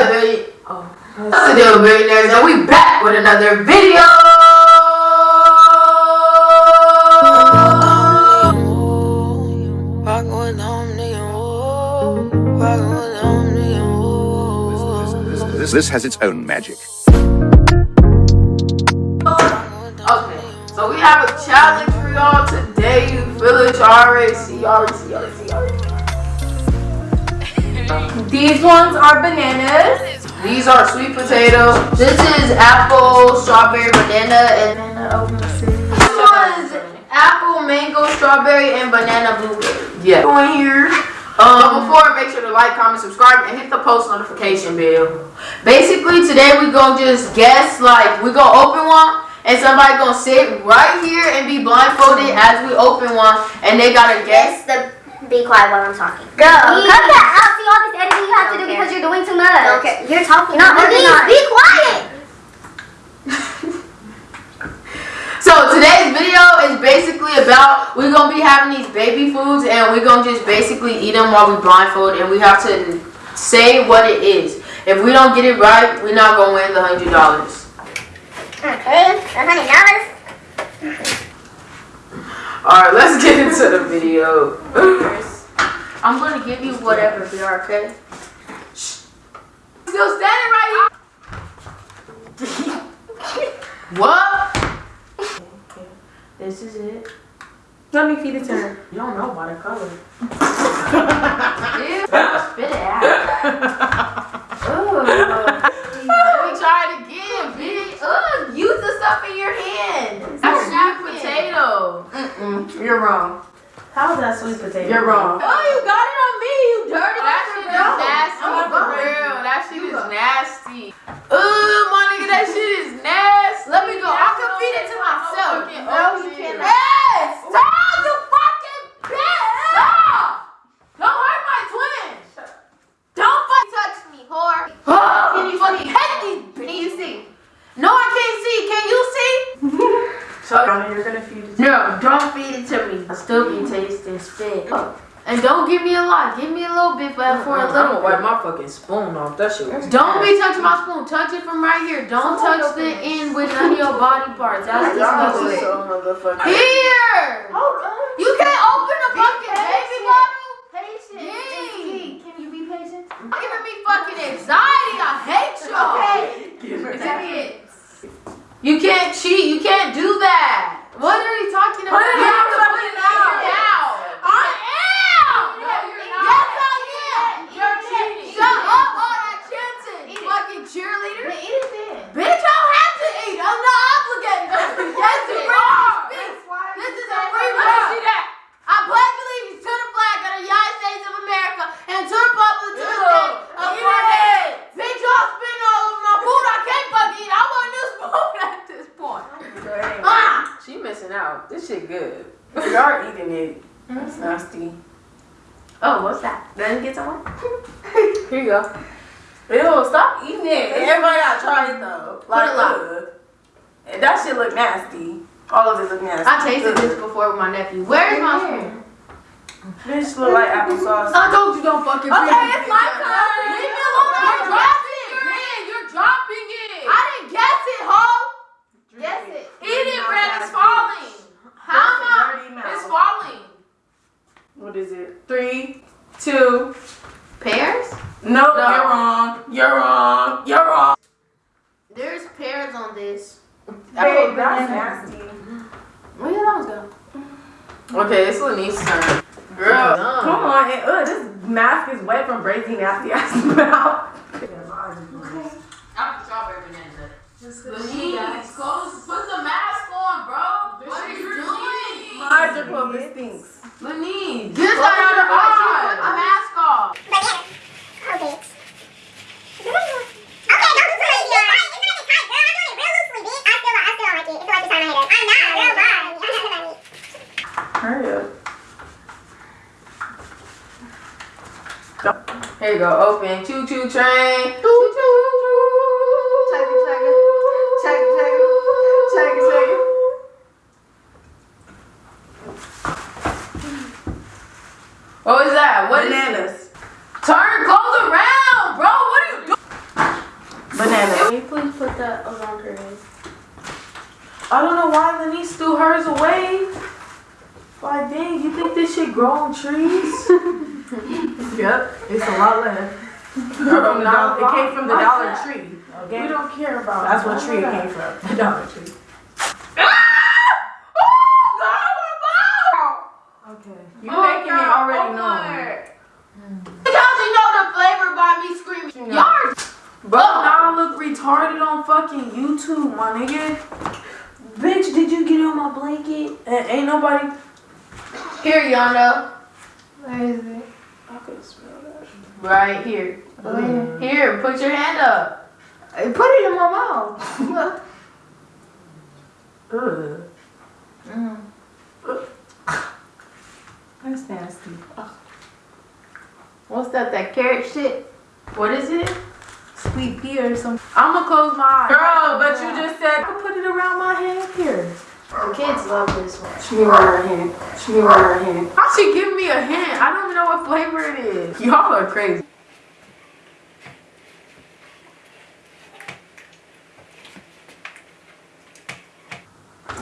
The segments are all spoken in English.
up, baby? Oh, what's the deal, billionaires? And we back with another video. This, this has its own magic. Okay, so we have a challenge for y'all today. You feel it? You These ones are bananas. These are sweet potatoes. This is apple, strawberry, banana, and banana. this one's apple, mango, strawberry, and banana blueberry. Yeah. Going here. Um, before, make sure to like, comment, subscribe, and hit the post notification bell. Basically, today we gonna just guess, like, we gonna open one, and somebody gonna sit right here and be blindfolded as we open one, and they gotta guess. The be quiet while I'm talking. Go. Please. cut that out. See all this editing you have to do Okay. because you're doing too much. Okay, you're talking. You're not Please, organized. be quiet. So today's video is basically about we're gonna be having these baby foods and we're gonna just basically eat them while we blindfold and we have to say what it is. If we don't get it right, we're not gonna win the hundred dollars. Okay, a hundred dollars. Alright, let's get into the video. I'm gonna give you whatever, BR, okay? Still standing right here. what? Okay, this is it. Let me feed it to her. You don't know by the color. Ew, spit it out. Ugh. Let me try it again, bitch. Ugh, use the stuff in your hand. That's sweet potato. Mm-mm. You're wrong. How's that sweet potato? You're wrong. Oh, you got it on me, you dirty. That shit is No, nasty. I'm For not real, that shit is nasty. Ugh, my nigga, that shit is nasty. Let me go. I can feed it to myself. No, you cannot. Yes! Stop, you fucking bitch! Stop! Don't hurt my twin! Don't fucking touch me, whore! Can you fucking hate these Can you see? No, I can't see. Can you see? So you're gonna feed it. To No, don't feed it to me. I still can taste this spit. And don't give me a lot. Give me a little bit, but for a little bit. my fucking spoon off. That shit was Don't be touching my spoon. Touch it from right here. Don't touch the end with none of your body parts. That's disgusting. motherfucking. Here! You can't open a fucking baby bottle? Patience. Yay. Can you be patient? You're giving me fucking anxiety. I hate y'all. Is that it? You can't cheat. You can't do that. What are you talking about? Put it you have out, to put put it it out. out. I am. No, you're not. Yes, I am. You're cheating. Shut up, all that chanting. Fucking cheerleader. Eat it then. Bitch, I don't have to eat. I'm not obligated. yes, you are. This is a free ride. I pledge allegiance to the flag of the United States of America and to the public to the state of Florida. Bitch, y'all spitting all over my food. I can't fucking eat. I want a new spoon at this point. Ah! She missing out. This shit good. Are eating it. That's mm-hmm. nasty. Oh, what's that? Me get some. Here you go. Ew, stop eating it. Everybody gotta try it though. Put ugh. And that shit look nasty. All of it look nasty. I tasted this before with my nephew. Where's my spoon? This look like applesauce. I told you don't fucking Okay, me. it's my turn. Leave me alone. You're dropping it. Man, you're dropping it. I didn't guess it, ho. Guess it. Eat it, Brad. It's falling. How am Dirty I? mouth. It's falling. What is it? Three, two. Pears? No, No. you're wrong. You're wrong. You're wrong. There's pears on this. Babe, that's nasty. Where your lungs go? Okay, it's Lanice's turn. Girl. Come on, and, ugh, this mask is wet from breaking nasty ass mouth. I'm strawberry banana. Lanice, close, put the mask on, bro. What are you doing? My eyes are closed. It stinks. Lanice, get that out of your eyes. Put the mask off. Okay. Okay, don't be crazy. It's not even tight, girl. I'm doing it real loosely, bitch. I still, I still don't like it. It's like it's on my head. I'm not, girl. Bye. I'm not gonna eat. Hurry up. Here you go, open. Choo choo train. Choo choo. Check it, check it. Check it, check it. Check it, check it. What was that? What is Bananas. Turn, close around, bro. What are you doing? Banana. Can you please put that around her head? I don't know why Lenise threw hers away. Like, dang, you think this shit grow on trees? yep, it's a lot left. From the dollar, it came from the Dollar Tree. Okay, We don't care about that's what tree it came from. The Dollar Tree. Ah! Okay, you're making it already oh, known. Y'all should know the flavor by me screaming. Y'all are Bro, now I look retarded on fucking YouTube, my nigga. Bitch, did you get on my blanket? And ain't nobody. Here, Yonda. Where is it? I could smell that. Right here. Here, put your hand up. Uh, Put it in my mouth. Ugh. Mm. That's nasty. What's that? That carrot shit? What is it? Sweet pea or something. I'ma close my eyes. Girl, but you just said I put it around my hand here. The kids love this one. She me around her hand. She me around her hand. How she give me a hint? I don't even know what flavor it is. Y'all are crazy.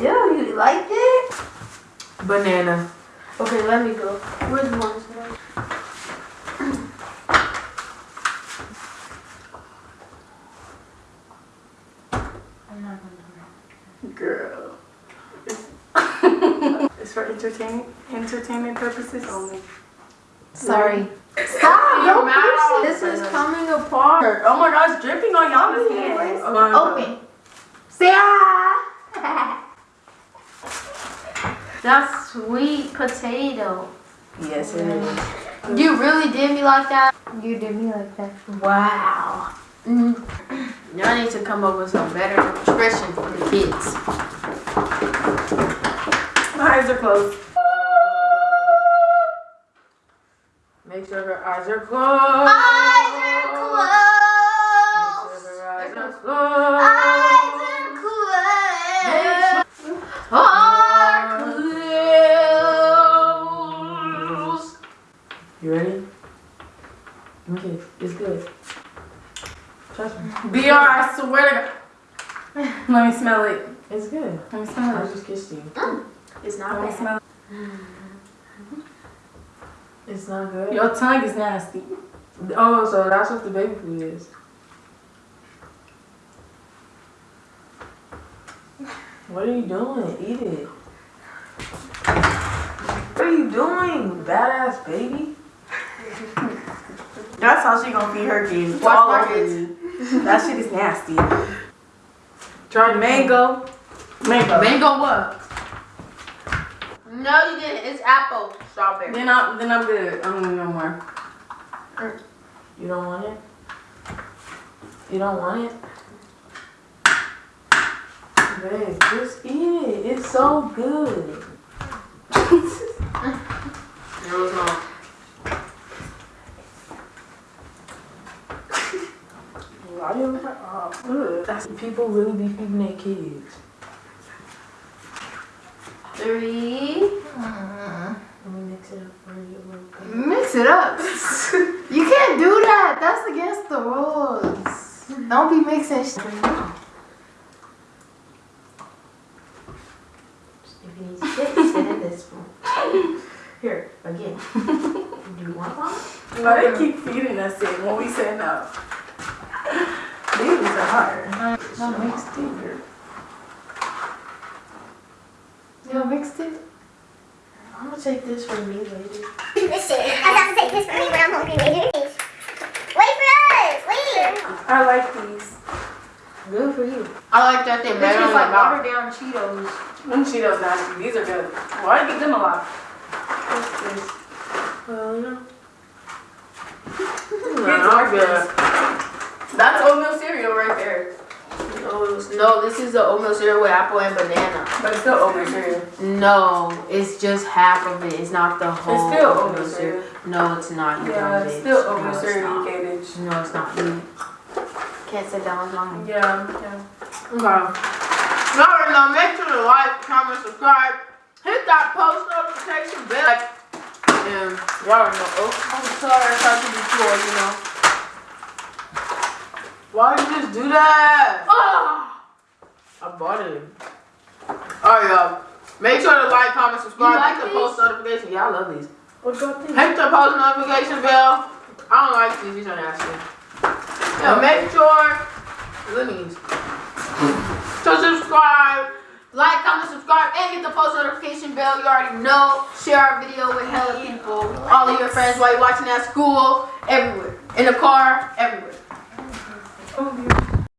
Yeah, you like it? Banana. Okay, let me go. Where's one? I'm not gonna Girl. It's for entertainment entertainment purposes only. Sorry. Stop! Don't push it. This is coming apart. Oh my gosh, dripping on y'all's hands. Open. Say ah. That's sweet potato. Yes, it is. You really did me like that? You did me like that. Wow. Mm. Y'all need to come up with some better expression for the kids. My eyes are closed. Make sure her eyes are closed. Eyes are Make closed. sure her eyes are closed. Eyes are closed. Are closed. You ready? Okay, it's good. Trust me. BR, I swear to God. Let me smell it. It's good. Let me smell it. I just kissed you. Mm. It's not oh, me bad. smell. Mm-hmm. It's not good. Your tongue is nasty. Oh, so that's what the baby food is. What are you doing? Eat it. What are you doing, badass baby? That's how she gonna feed her kids. Watch all my kids. That shit is nasty. Try mango. Mango. Mango what? No, you didn't. It's apple strawberry. Then I'm then I'm good. I'm gonna no more. You don't want it? You don't want it? Babe, just eat it. It's so good. There was no. Why you like, oh. That's people really be feeding their kids. Three. Let me mix it up for you a little. Mix it up. you can't do that. That's against the rules. Don't be mixing shit. If you need to sit, sit in this one. Here, again. Do you want one? Why they keep feeding us it when we say no? These are hard. No, mixed it. You mixed it? I'm gonna take this for me later. This shit. I have to take this for me when I'm hungry later. Wait for us. Wait. I like these. Good for you. I like that they This better is on like like watered down Cheetos. Them Cheetos nasty. These are good. Why do you get them a lot? What's this? Well, you know. Kids like this. That's oatmeal cereal right there. No, no, this is the oatmeal cereal with apple and banana. But it's still oatmeal cereal. No, it's just half of it. It's not the whole. It's still oatmeal cereal. No, it's not. You Yeah, it's bitch. still No, oatmeal it's cereal, not. you cabbage. No, it's not. You can't sit down with mommy. Yeah, yeah. Okay. Remember, now make sure to like, comment, subscribe, hit that post notification bell. And y'all already know. Oh, I'm sorry, I tried to be cool, you know. Why did you just do that? Ah! I bought it. Alright, y'all. Make sure to like, comment, subscribe, You like hit the these? post notification. Yeah, I love these. What about these? Hit the post notification bell. I don't like these. These are nasty. Yeah, make sure. Let me. To subscribe. Like, comment, subscribe, and hit the post notification bell. You already know. Share our video with hella people. All of your friends while you're watching at school. Everywhere. In the car. Everywhere. Oh, yeah.